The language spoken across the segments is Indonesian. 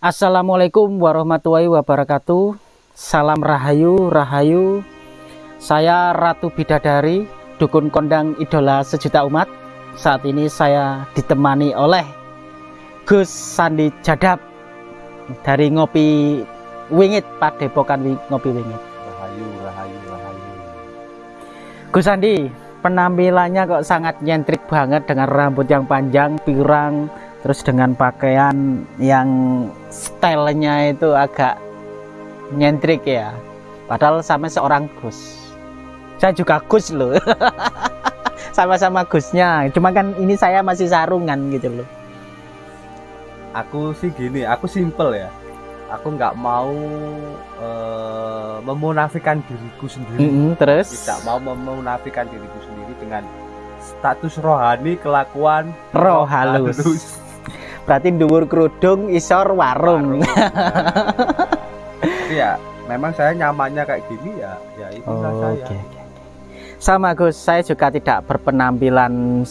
Assalamualaikum warahmatullahi wabarakatuh. Salam Rahayu, Rahayu. Saya Ratu Bidadari Dukun Kondang Idola Sejuta Umat. Saat ini saya ditemani oleh Gus Sandi Jadap Dari Ngopi Wingit Padepokan Ngopi Wingit. Rahayu, Rahayu, Rahayu. Gus Sandi penampilannya kok sangat nyentrik banget dengan rambut yang panjang, pirang, terus dengan pakaian yang stylenya itu agak nyentrik ya. Padahal sama seorang Gus. Saya juga Gus loh. Sama-sama Gusnya. Cuma kan ini saya masih sarungan gitu loh. Aku sih gini aku simple ya. Aku nggak mau uh, memunafikan diriku sendiri. Mm -hmm, terus? Tidak mau memunafikan diriku sendiri dengan status rohani kelakuan roh halus, halus berarti dhuwur kerudung isor warung, warung. Ya memang saya nyamannya kayak gini ya ya itu oh, saya okay, okay. sama Gus saya juga tidak berpenampilan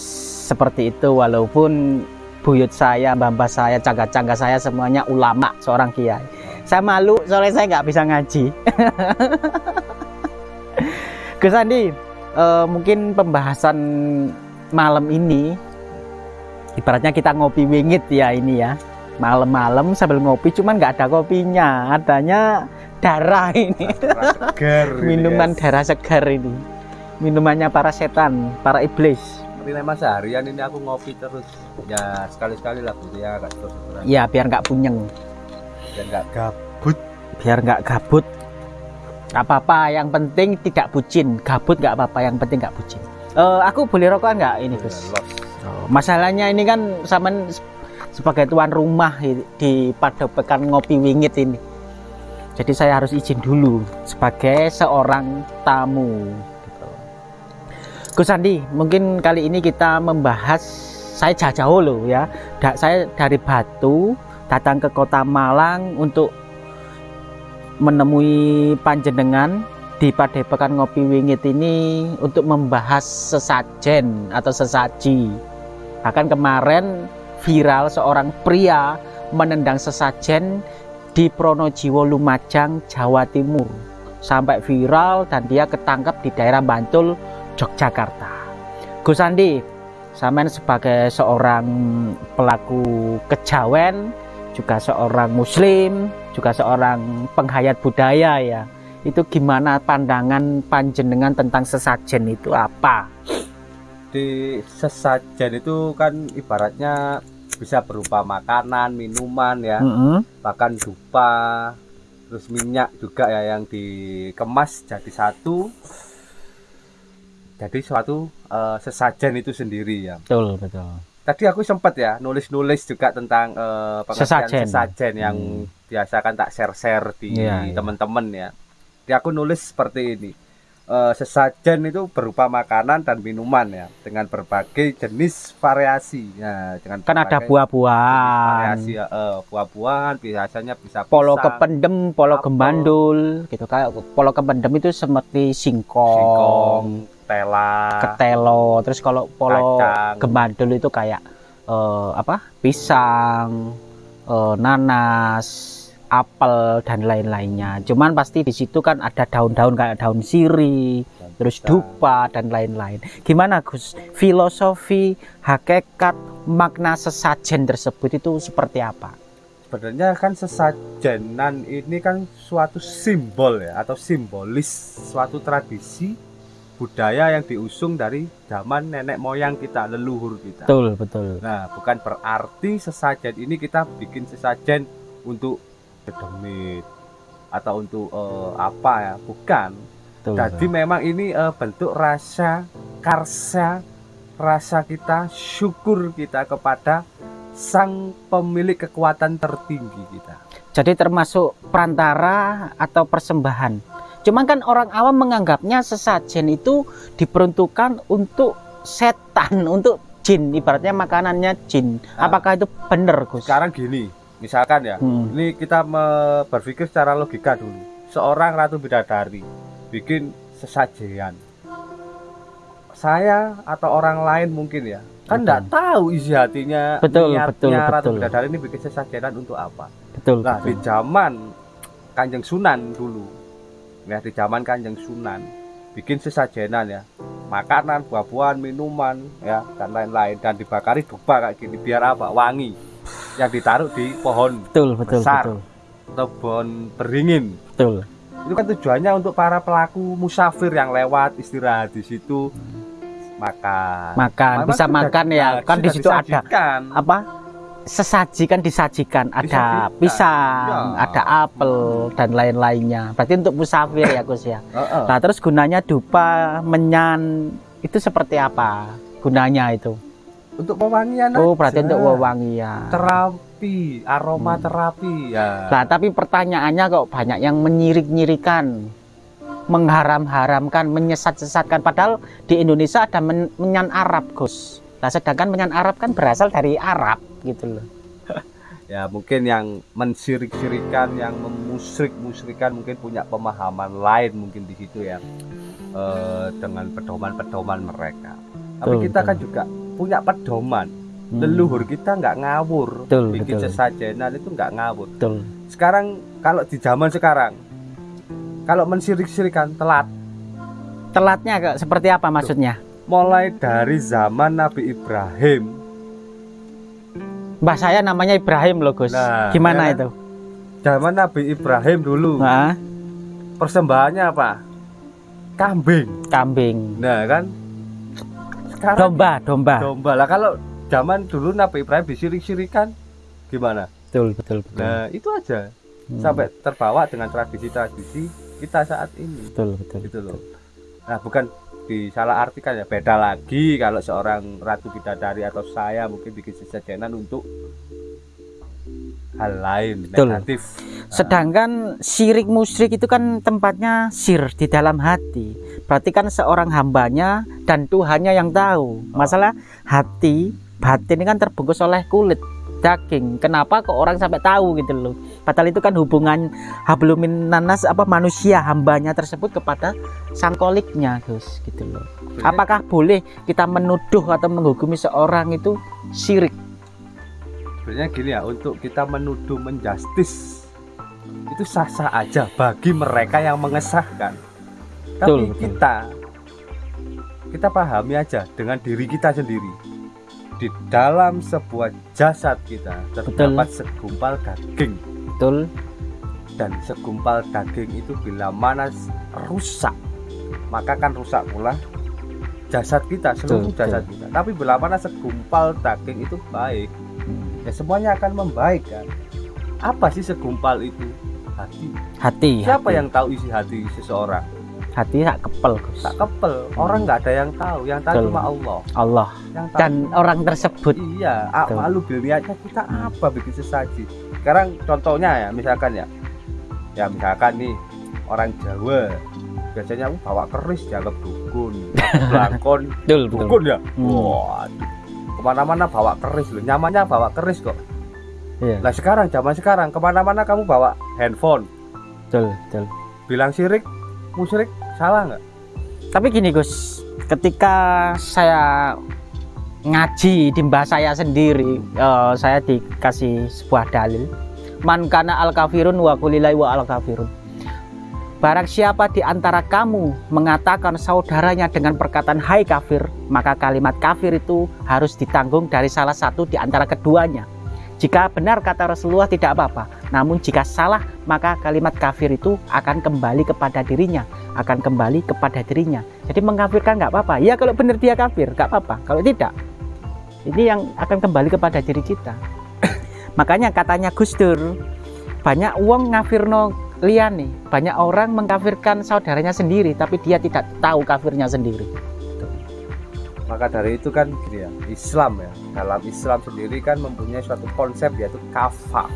seperti itu walaupun buyut saya mbah saya cangga-cangga saya semuanya ulama seorang kiai saya malu soalnya saya nggak bisa ngaji Gus Andi uh, mungkin pembahasan malam ini ibaratnya kita ngopi wingit ya ini ya. Malam-malam sambil ngopi cuman nggak ada kopinya. Adanya darah ini. Segar minuman ini, darah segar ini. Minumannya para setan para iblis. Tapi memang seharian ini aku ngopi terus. Ya sekali-sekali lah gitu ya agak terus ya biar nggak punyeng. Biar nggak gabut. Biar nggak gabut. Nggak apa-apa yang penting tidak bucin. Gabut nggak apa-apa yang penting nggak bucin. Uh, aku boleh rokok nggak? Ini Gus oh, masalahnya ini kan sama sebagai tuan rumah di padepokan ngopi wingit ini jadi saya harus izin dulu sebagai seorang tamu gitu. Gus Andi mungkin kali ini kita membahas saya jauh-jauh loh ya saya dari Batu datang ke kota Malang untuk menemui panjenengan di Padepokan Ngopi Wingit ini untuk membahas sesajen atau sesaji. Bahkan kemarin viral seorang pria menendang sesajen di Pronojiwo Lumajang, Jawa Timur. Sampai viral dan dia ketangkep di daerah Bantul, Yogyakarta. Gus Andi, Samen sebagai seorang pelaku kejawen, juga seorang muslim, juga seorang penghayat budaya ya itu gimana pandangan panjenengan tentang sesajen itu apa? Di sesajen itu kan ibaratnya bisa berupa makanan, minuman ya, mm -hmm. bahkan dupa, terus minyak juga ya yang dikemas jadi satu. Jadi suatu uh, sesajen itu sendiri ya. Betul, betul. Tadi aku sempat ya nulis-nulis juga tentang uh, sesajen. sesajen yang hmm. biasa kan tak share-share di yeah, iya. teman-teman yeah. ya di aku nulis seperti ini uh, sesajen itu berupa makanan dan minuman ya dengan berbagai jenis variasi. Ya dengan kan ada buah-buahan. variasi uh, buah-buahan biasanya bisa polo pisang, kependem polo apel. gembandul gitu kayak polo kependem itu seperti singkong, singkong tela ketelo. Terus kalau polo kacang. gembandul itu kayak uh, apa? Pisang uh, nanas apel dan lain-lainnya. Cuman pasti di situ kan ada daun-daun kayak daun siri, dan terus dupa dan lain-lain. Gimana Gus? Filosofi, hakikat, makna sesajen tersebut itu seperti apa? Sebenarnya kan sesajenan ini kan suatu simbol ya atau simbolis suatu tradisi budaya yang diusung dari zaman nenek moyang kita, leluhur kita. Betul, betul. Nah, bukan berarti sesajen ini kita bikin sesajen untuk demit atau untuk uh, apa ya? Bukan. Betul, jadi betul. memang ini uh, bentuk rasa karsa rasa kita syukur kita kepada sang pemilik kekuatan tertinggi kita. Jadi termasuk perantara atau persembahan. Cuman kan orang awam menganggapnya sesajen itu diperuntukkan untuk setan untuk jin. Ibaratnya makanannya jin. Nah, apakah itu benar Gus? Sekarang gini misalkan ya hmm. ini kita berpikir secara logika dulu. Seorang ratu bidadari bikin sesajian saya atau orang lain mungkin ya kan tidak tahu isi hatinya betul, niatnya betul, ratu betul. bidadari ini bikin sesajian untuk apa. Betul nah betul. di zaman Kanjeng Sunan dulu ya di zaman Kanjeng Sunan bikin sesajenan ya. Makanan buah-buahan minuman ya dan lain-lain. Dan dibakari dupa kayak gini biar apa? Wangi yang ditaruh di pohon betul betul besar. betul. atau pohon beringin. Betul. Itu kan tujuannya untuk para pelaku musafir yang lewat istirahat di situ makan. Makan Memang bisa makan ya. kan di situ ada apa? Sesaji kan disajikan. Ada Disajikan, pisang ya. ada apel dan lain-lainnya. Berarti untuk musafir ya Gus ya? Heeh. nah terus gunanya dupa menyan itu seperti apa gunanya itu untuk pewangian oh berarti aja. untuk wewangian terapi aroma Hmm. terapi ya Nah, tapi pertanyaannya kok banyak yang menyirik-nyirikan, mengharam-haramkan, menyesat-sesatkan. Padahal di Indonesia ada men- menyan Arab, Gus. Nah, sedangkan menyan Arab kan berasal dari Arab, gitu loh. ya mungkin yang mensirik-sirikan yang memusrik-musrikan mungkin punya pemahaman lain mungkin di situ ya eh, dengan pedoman-pedoman mereka tapi kita kan juga punya pedoman Hmm, leluhur kita nggak ngawur Betul, bikin betul. sesajenan itu nggak ngawur Betul. sekarang kalau di zaman sekarang kalau mensirik-sirikan telat Telatnya seperti apa maksudnya? mulai dari zaman Nabi Ibrahim Mbah saya namanya Ibrahim loh, Gus. Nah, Gimana ya kan? itu? zaman Nabi Ibrahim dulu Nah, persembahannya apa kambing kambing. nah kan sekarang Domba, domba. domba lah kalau zaman dulu Nabi Ibrahim disirik-sirikan gimana Betul, betul, betul. nah itu aja Hmm, sampai terbawa dengan tradisi-tradisi kita saat ini betul, betul. gitu loh nah bukan disalah artikan ya beda lagi kalau seorang ratu bidadari atau saya mungkin bikin sesajenan untuk hal lain Betul. negatif Sedangkan syirik musyrik itu kan tempatnya sir di dalam hati. Berarti kan seorang hambanya dan Tuhannya yang tahu. Masalah hati, batin ini kan terbungkus oleh kulit daging. Kenapa kok orang sampai tahu gitu loh? Padahal itu kan hubungan hablumin nanas apa manusia hambanya tersebut kepada sang koliknya, Gus, gitu loh. Apakah boleh kita menuduh atau menghukumi seorang itu syirik? sebenarnya gini ya untuk kita menuduh menjustis itu sah-sah aja bagi mereka yang mengesahkan tapi Betul, betul. kita kita pahami aja dengan diri kita sendiri di dalam sebuah jasad kita terdapat segumpal daging Betul? dan segumpal daging itu bila mana rusak maka kan rusak pula jasad kita seluruh Betul, jasad kita tapi bila mana segumpal daging itu baik Hmm. ya semuanya akan membaik kan apa sih segumpal itu hati Hati. siapa hati. yang tahu isi hati seseorang hati tak kepel, Gus. tak kepel. Orang nggak ada yang tahu. Yang tahu Betul. cuma Allah. Allah. Yang tahu dan orang tersebut. Iya. Betul. malu biliatnya kita apa bikin sesaji sekarang contohnya ya misalkan ya. Ya misalkan nih orang Jawa. Biasanya aku bawa keris dianggap dukun belangkon betul dukun ya? Hmm. waduh. Ke mana-mana bawa keris loh. Nyamannya bawa keris kok. Iya. Nah sekarang zaman sekarang ke mana-mana kamu bawa handphone. Betul betul. Bilang sirik musyrik salah nggak? Tapi gini Gus. Ketika saya ngaji di mbah saya sendiri eh, saya dikasih sebuah dalil. Man kana al kafirun wa kulilai wa al kafirun Barang siapa di antara kamu mengatakan saudaranya dengan perkataan hai kafir, maka kalimat kafir itu harus ditanggung dari salah satu di antara keduanya. Jika benar kata Rasulullah tidak apa-apa, namun jika salah maka kalimat kafir itu akan kembali kepada dirinya, akan kembali kepada dirinya. Jadi mengkafirkan nggak apa-apa. Ya kalau benar dia kafir nggak apa-apa. Kalau tidak, ini yang akan kembali kepada diri kita. Makanya katanya Gus Dur, banyak uang ngafirno liane, banyak orang mengkafirkan saudaranya sendiri, tapi dia tidak tahu kafirnya sendiri. Maka dari itu kan gini ya Islam ya. Dalam Islam sendiri kan mempunyai suatu konsep yaitu kafah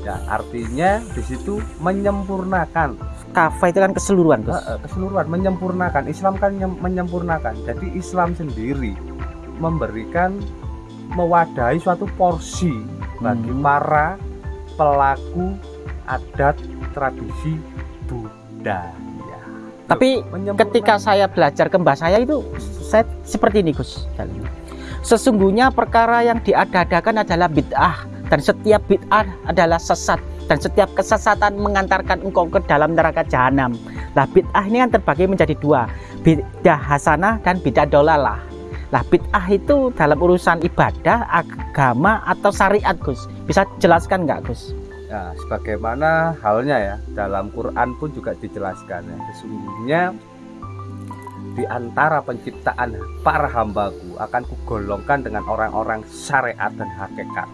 ya artinya di situ menyempurnakan. Kafa itu kan keseluruhan, Gus. Eh, keseluruhan menyempurnakan. Islam kan nyem- menyempurnakan. Jadi Islam sendiri memberikan mewadahi suatu porsi bagi Hmm. para pelaku adat tradisi budaya Tapi ketika saya belajar ke mbah saya itu saya seperti ini Gus sesungguhnya perkara yang diada-adakan adalah bid'ah dan setiap bid'ah adalah sesat dan setiap kesesatan mengantarkan engkau ke dalam neraka jahanam. Lah bid'ah ini kan terbagi menjadi dua, bid'ah hasanah dan bid'ah dolalah. Lah bid'ah itu dalam urusan ibadah, agama atau syariat Gus. Bisa jelaskan nggak Gus? Ya, sebagaimana halnya ya dalam Quran pun juga dijelaskan ya. Sesungguhnya di antara penciptaan para hambaku akan kugolongkan dengan orang-orang syariat dan hakikat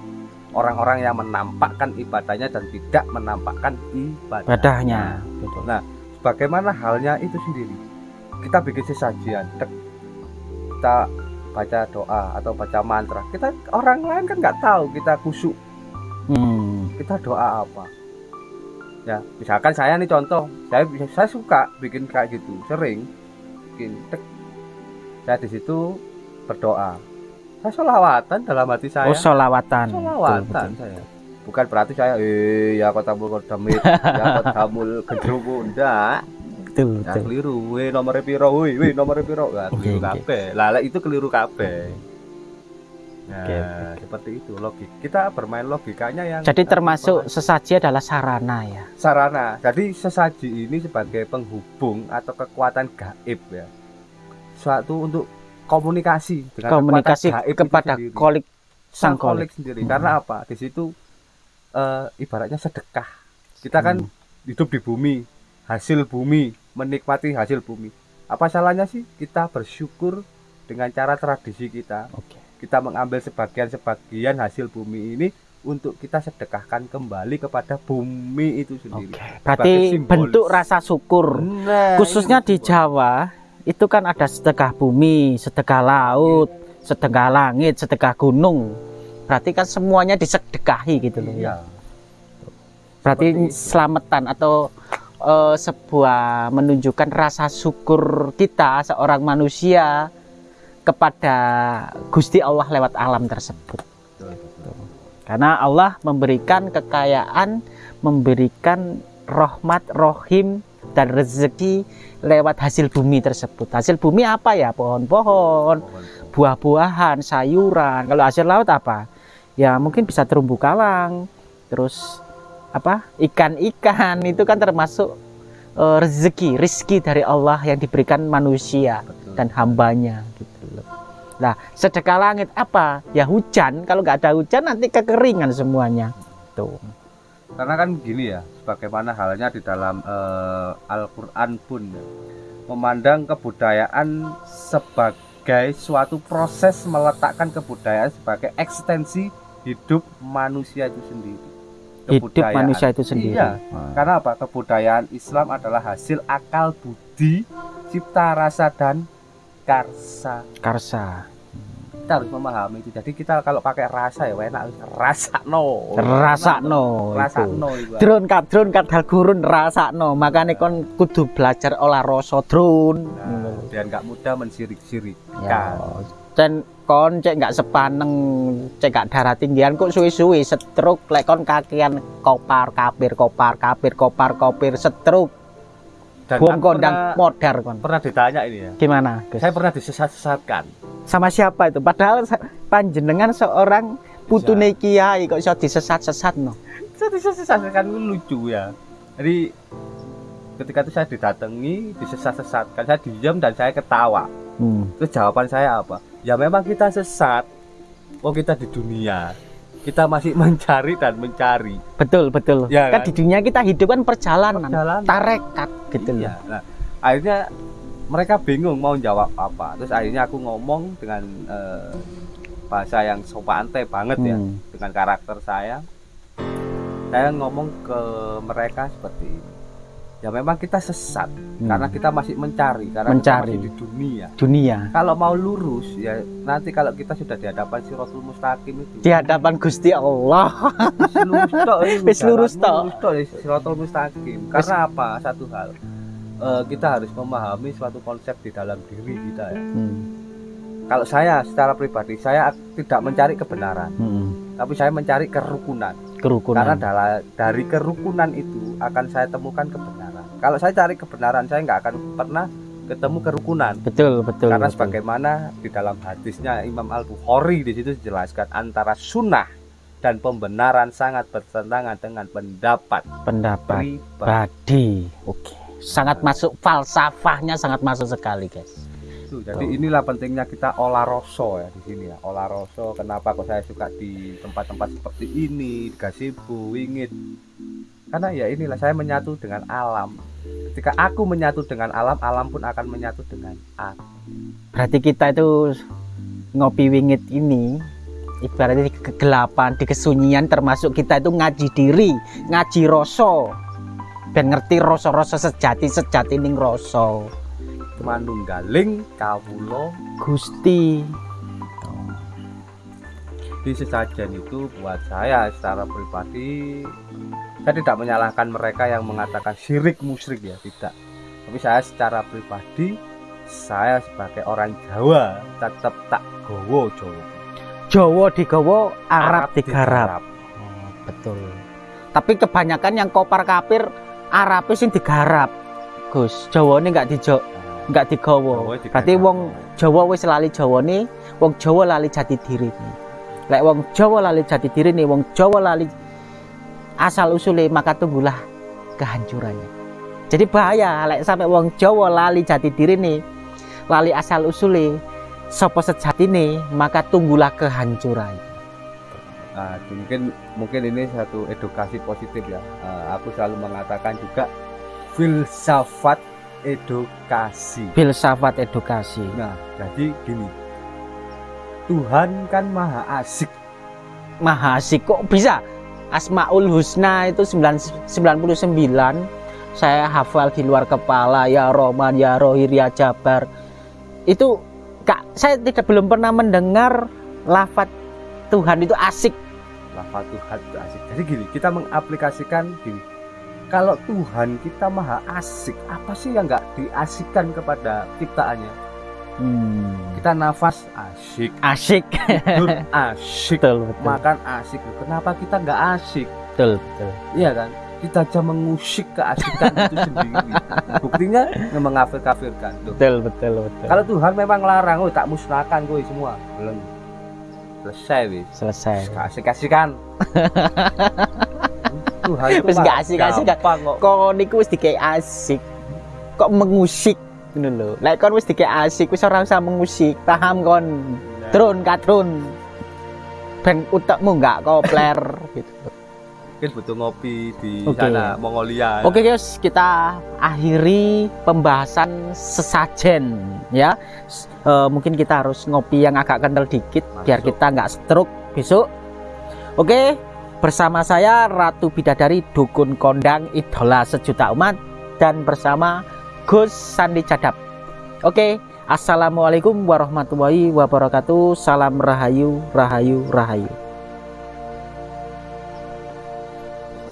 orang-orang yang menampakkan ibadahnya dan tidak menampakkan ibadahnya. Betul. Nah, bagaimana halnya itu sendiri? Kita bikin sesajian, kita baca doa atau baca mantra. Kita orang lain kan nggak tahu kita kusuk. Hmm. Kita doa apa? Ya, misalkan saya nih contoh, saya saya suka bikin kayak gitu, sering bikin tek. Saya di situ berdoa. Saya solawatan dalam hati saya. Oh solawatan solawatan betul, betul. saya. Bukan berarti saya eh ya kota mul damit ya kota mul gendruwo ndak. Betul betul. keliru. We nomor piro? We we nomor piro? Ya, keliru okay, kabeh. Lah itu keliru kabeh Nah, okay. seperti itu logik. Kita bermain logikanya yang Jadi termasuk sesaji adalah sarana ya. Sarana. Jadi sesaji ini sebagai penghubung atau kekuatan gaib ya. Suatu untuk komunikasi dengan komunikasi kepada kolik sang kolik sendiri hmm. karena apa di situ uh, ibaratnya sedekah kita kan hmm. hidup di bumi hasil bumi menikmati hasil bumi apa salahnya sih kita bersyukur dengan cara tradisi kita okay. Kita mengambil sebagian-sebagian hasil bumi ini untuk kita sedekahkan kembali kepada bumi itu sendiri. Okay. Berarti bentuk rasa syukur, nah, khususnya di Jawa itu kan ada sedekah bumi, sedekah laut, sedekah langit, sedekah gunung. Berarti kan semuanya disedekahi gitu loh ya. Berarti selamatan atau uh, sebuah menunjukkan rasa syukur kita seorang manusia kepada Gusti Allah lewat alam tersebut. Karena Allah memberikan kekayaan, memberikan rahmat, rohim, dan rezeki lewat hasil bumi tersebut. Hasil bumi apa ya? Pohon-pohon, buah-buahan, sayuran. Kalau hasil laut apa? Ya mungkin bisa terumbu karang, terus apa? Ikan-ikan itu kan termasuk uh, rezeki, rizki dari Allah yang diberikan manusia Betul. dan hambanya gitu. Nah, sedekah langit apa? Ya hujan. Kalau nggak ada hujan nanti kekeringan semuanya. Tuh. Karena kan gini ya, bagaimana halnya di dalam uh, Al-Quran pun ya, memandang kebudayaan sebagai suatu proses meletakkan kebudayaan sebagai ekstensi hidup manusia itu sendiri hidup manusia itu sendiri iya, hmm. karena apa kebudayaan Islam adalah hasil akal budi cipta rasa dan karsa. Karsa. Kita harus memahami itu. Jadi kita kalau pakai rasa ya enak. Rasa no rasa no rasa no drone kat drone kat hal gurun rasa no makanya kon kudu belajar olah rasa drone. Nah, dan nggak mudah mensirik-sirik ya. dan kon cek nggak sepaneng cek gak darah tinggian kok suwi-suwi setruk. Lek kon kakian kopar kapir kopar kapir kopar kopir setruk dan Buang kondang modar kon. Pernah ditanya ini ya. Gimana? Gus? Saya pernah disesat-sesatkan. Sama siapa itu? Padahal panjenengan seorang putune kiai kok bisa disesat-sesat no. Saya disesat-sesatkan lucu ya. Jadi ketika itu saya didatangi, disesat-sesatkan, saya diam dan saya ketawa. Hmm. Terus jawaban saya apa? Ya memang kita sesat. Oh kita di dunia kita masih mencari dan mencari. Betul, betul. Ya, kan, kan di dunia kita hidup kan perjalanan, perjalanan. tarekat gitu iya. Nah, akhirnya mereka bingung mau jawab apa. Terus akhirnya aku ngomong dengan uh, bahasa yang sopan teh banget ya, hmm. ya dengan karakter saya. Saya ngomong ke mereka seperti ini ya memang kita sesat hmm. karena kita masih mencari karena mencari. kita masih di dunia. Dunia. Kalau mau lurus ya nanti kalau kita sudah di hadapan Siratul Mustaqim itu. Di hadapan Gusti Allah. Lurus tok wis lurus tok. Mustaqim. Karena apa? Satu hal uh, kita harus memahami suatu konsep di dalam diri kita ya. Hmm. kalau saya secara pribadi saya tidak mencari kebenaran hmm. tapi saya mencari kerukunan. Kerukunan. Karena dari kerukunan itu akan saya temukan kebenaran kalau saya cari kebenaran saya nggak akan pernah ketemu kerukunan betul betul karena betul. sebagaimana di dalam hadisnya Imam Al Bukhari di situ dijelaskan antara sunnah dan pembenaran sangat bertentangan dengan pendapat pendapat pribadi. Oke, sangat masuk falsafahnya sangat masuk sekali, guys. Tuh, jadi inilah pentingnya kita olah rosso ya di sini ya. Olah rosso kenapa kok saya suka di tempat-tempat seperti ini, di gazebo, wingit. Karena ya inilah saya menyatu dengan alam. Ketika aku menyatu dengan alam, alam pun akan menyatu dengan aku. Berarti kita itu ngopi wingit ini ibaratnya di kegelapan, di kesunyian termasuk kita itu ngaji diri, ngaji rasa. Ben ngerti rasa-rasa sejati sejati ning rasa. Manunggaling kawula Gusti. Di sesajen itu buat saya secara pribadi saya tidak menyalahkan mereka yang mengatakan syirik musyrik ya, tidak. Tapi saya secara pribadi saya sebagai orang Jawa tetap tak gowo Jawa Jawa digawa, Arab, Arab digarap. Oh, betul. Tapi kebanyakan yang kopar kapir Arab sing digarap. Gus, Jawa ini enggak dijo enggak digawa. Berarti wong Jawa wis lali Jawa nih, wong Jawa lali jati diri nih. Lek wong Jawa lali jati diri nih, wong Jawa lali asal usule maka tunggulah kehancurannya. Jadi bahaya lek sampai wong Jawa lali jati diri nih, lali asal usule sopo sejatine maka tunggulah kehancuran. Nah, mungkin mungkin ini satu edukasi positif ya. Uh, aku selalu mengatakan juga filsafat edukasi. Filsafat edukasi. Nah jadi gini. Tuhan kan maha asik. Maha asik kok bisa Asmaul Husna itu 99 saya hafal di luar kepala ya Roman ya Rohir ya Jabar itu Kak, saya tidak belum pernah mendengar lafat Tuhan itu asik. Lafat Tuhan itu asik. Jadi gini, kita mengaplikasikan gini. Kalau Tuhan kita maha asik, apa sih yang nggak diasikkan kepada ciptaannya? Hmm. Kita nafas asik, asik, tidur asik, betul, betul. makan asik. Kenapa kita nggak asik? Betul, betul. Iya kan? kita aja mengusik keasikan itu sendiri. Buktinya mengafir kafirkan betul betul betul. Kalau Tuhan memang larang oh tak musnahkan gue semua. Belum. Selesai wis selesai. Kasih kasihkan Tuhan itu wis gak asik asik kok. Kok niku wis asik. Kok mengusik ngono lho lek kon wis dikei asik wis ora usah mengusik paham kon drone kadrun ben utekmu enggak kopler gitu mungkin butuh ngopi di okay. sana Mongolia. Oke okay, guys, kita akhiri pembahasan sesajen ya. E, mungkin kita harus ngopi yang agak kental dikit Masuk. biar kita nggak stroke besok. Oke, okay, bersama saya Ratu Bidadari Dukun Kondang Idola Sejuta Umat dan bersama Gus Sandi Cadap. Oke, Assalamualaikum warahmatullahi wabarakatuh. Salam rahayu, rahayu, rahayu.